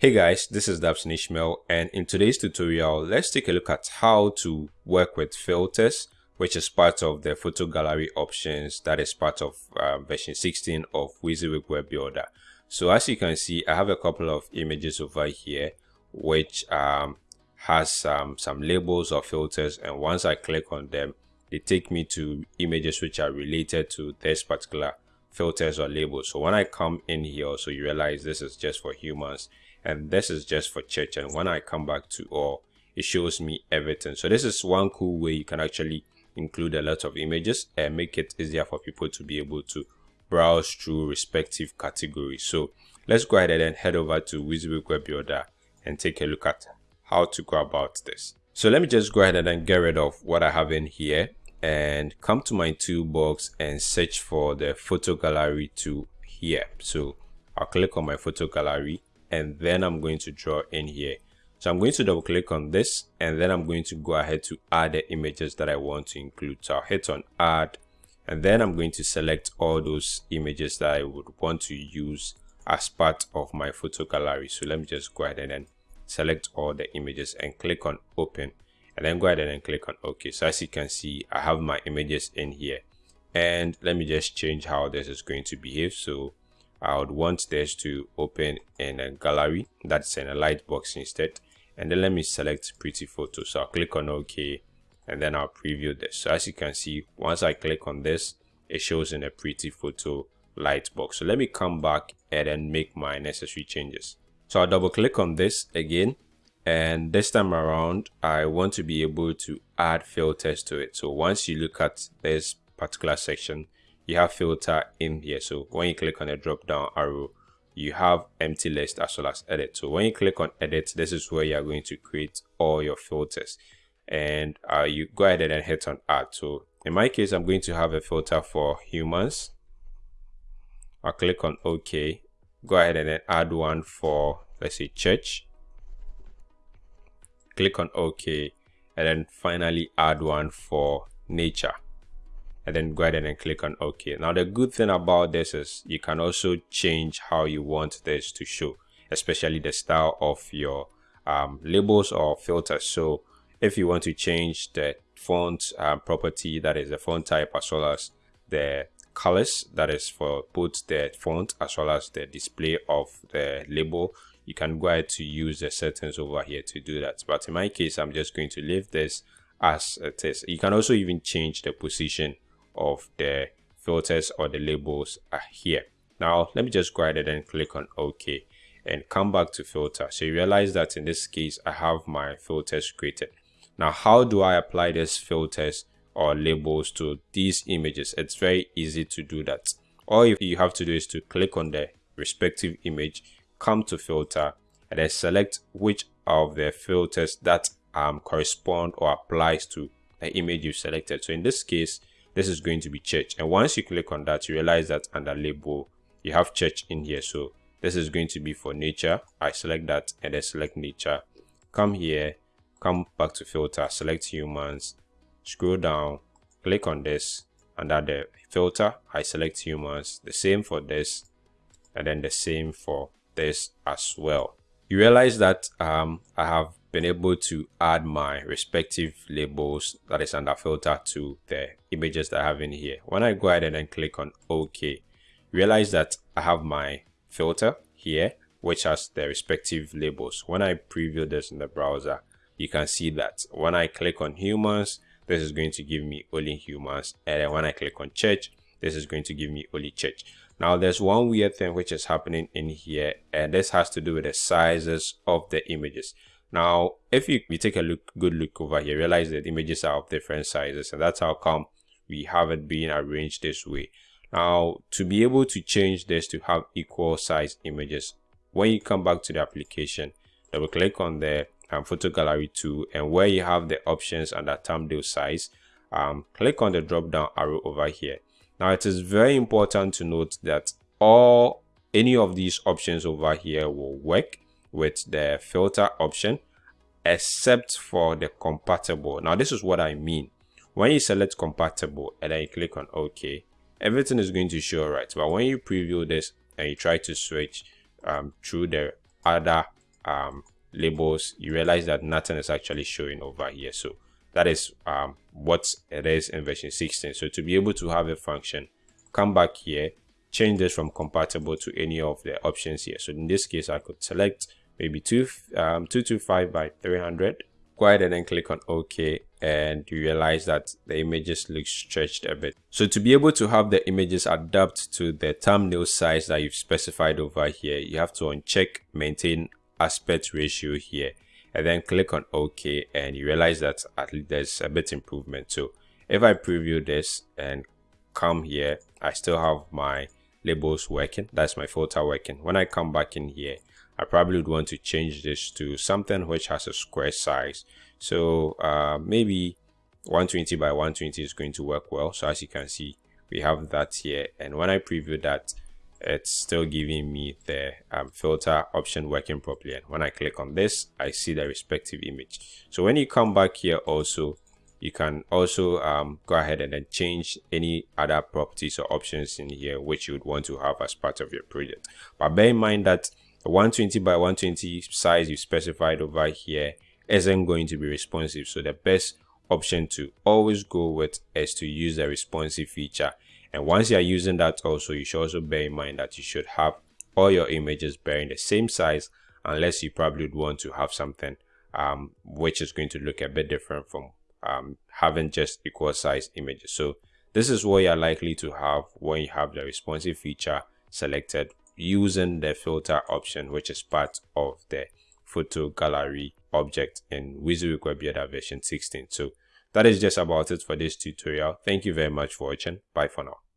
Hey guys, this is Dabson Ishmael and in today's tutorial, let's take a look at how to work with filters, which is part of the photo gallery options that is part of uh, version 16 of WYSIWYG Web Builder. So as you can see, I have a couple of images over here, which um, has um, some labels or filters and once I click on them, they take me to images which are related to this particular filters or labels. So when I come in here, so you realize this is just for humans and this is just for church and when I come back to all it shows me everything. So this is one cool way you can actually include a lot of images and make it easier for people to be able to browse through respective categories. So let's go ahead and head over to WYSIWYG Web Builder and take a look at how to go about this. So let me just go ahead and get rid of what I have in here and come to my toolbox and search for the photo gallery tool here. So I'll click on my photo gallery and then I'm going to draw in here. So I'm going to double click on this and then I'm going to go ahead to add the images that I want to include. So I'll hit on add and then I'm going to select all those images that I would want to use as part of my photo gallery. So let me just go ahead and then select all the images and click on open and then go ahead and click on OK. So as you can see, I have my images in here and let me just change how this is going to behave. So I would want this to open in a gallery that's in a lightbox instead. And then let me select prettyPhoto. So I'll click on OK and then I'll preview this. So as you can see once I click on this it shows in a prettyPhoto lightbox so let me come back and then make my necessary changes. So I'll double click on this again. And this time around I want to be able to add filters to it. So once you look at this particular section you have filter in here. So when you click on the drop down arrow you have empty list as well as edit. So when you click on edit this is where you're going to create all your filters. And uh, you go ahead and hit on add. So in my case i'm going to have a filter for humans. I'll click on ok. Go ahead and then add one for let's say church. Click on ok. And then finally add one for nature and then go ahead and click on OK. Now the good thing about this is you can also change how you want this to show, especially the style of your um, labels or filters. So if you want to change the font um, property, that is the font type as well as the colors, that is for both the font as well as the display of the label, you can go ahead to use the settings over here to do that. But in my case, I'm just going to leave this as it is. You can also even change the position of the filters or the labels are here. Now, let me just go ahead and click on OK and come back to filter. So you realize that in this case, I have my filters created. Now, how do I apply these filters or labels to these images? It's very easy to do that. All you have to do is to click on the respective image, come to filter, and then select which of the filters that um, correspond or applies to the image you selected. So in this case, this is going to be church. And once you click on that you realize that under label you have church in here. So this is going to be for nature. I select that and then select nature. Come here come back to filter select humans scroll down click on this under the filter. I select humans the same for this and then the same for this as well you realize that um, i have been able to add my respective labels that is under filter to the images that I have in here. When I go ahead and then click on OK, realize that I have my filter here, which has the respective labels. When I preview this in the browser, you can see that when I click on humans, this is going to give me only humans. And then when I click on church, this is going to give me only church. Now there's one weird thing which is happening in here and this has to do with the sizes of the images. Now, if you, you take a look, good look over here, realize that images are of different sizes and that's how come we have it being arranged this way. Now, to be able to change this to have equal size images, when you come back to the application, double click on the um, photo gallery tool and where you have the options under thumbnail size, um, click on the drop down arrow over here. Now, it is very important to note that all any of these options over here will work with the filter option except for the compatible. Now this is what i mean. When you select compatible and then you click on ok everything is going to show right. But when you preview this and you try to switch um, through the other um, labels, you realize that nothing is actually showing over here. So that is um, what it is in version 16. So to be able to have a function, come back here, change this from compatible to any of the options here. So in this case, I could select maybe two, um, 225 by 300. Go ahead and then click on OK and you realize that the images look stretched a bit. So to be able to have the images adapt to the thumbnail size that you've specified over here, you have to uncheck maintain aspect ratio here and then click on OK and you realize that at least there's a bit improvement. So if I preview this and come here, I still have my labels working. That's my filter working. When I come back in here, I probably would want to change this to something which has a square size. So uh, maybe 120 by 120 is going to work well. So as you can see, we have that here. And when I preview that, it's still giving me the um, filter option working properly. And when I click on this, I see the respective image. So when you come back here also, you can also um, go ahead and then change any other properties or options in here which you would want to have as part of your project. But bear in mind that the 120 by 120 size you specified over here isn't going to be responsive. So the best option to always go with is to use the responsive feature. And once you're using that also, you should also bear in mind that you should have all your images bearing the same size unless you probably would want to have something um, which is going to look a bit different from um, having just equal size images. So this is what you're likely to have when you have the responsive feature selected using the filter option, which is part of the photo gallery object in WYSIWYG Web version 16. So that is just about it for this tutorial. Thank you very much for watching. Bye for now.